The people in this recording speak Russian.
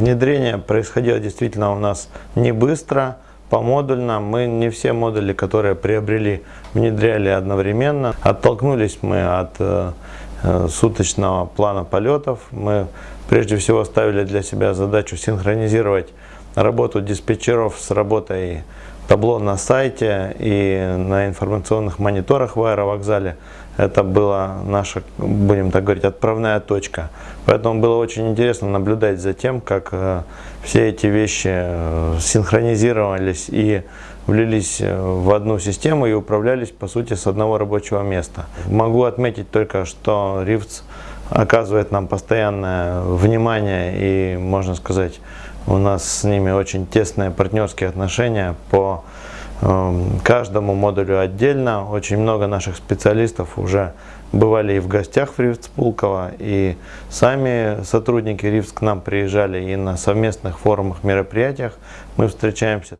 Внедрение происходило действительно у нас не быстро, помодульно. Мы не все модули, которые приобрели, внедряли одновременно. Оттолкнулись мы от э, э, суточного плана полетов. Мы прежде всего ставили для себя задачу синхронизировать работу диспетчеров с работой табло на сайте и на информационных мониторах в аэровокзале. Это была наша, будем так говорить, отправная точка. Поэтому было очень интересно наблюдать за тем, как э, все эти вещи э, синхронизировались и влились э, в одну систему и управлялись, по сути, с одного рабочего места. Могу отметить только, что Рифтс оказывает нам постоянное внимание и, можно сказать, у нас с ними очень тесные партнерские отношения по эм, каждому модулю отдельно. Очень много наших специалистов уже бывали и в гостях в Ривц Пулково, и сами сотрудники Ривц к нам приезжали и на совместных форумах, мероприятиях мы встречаемся.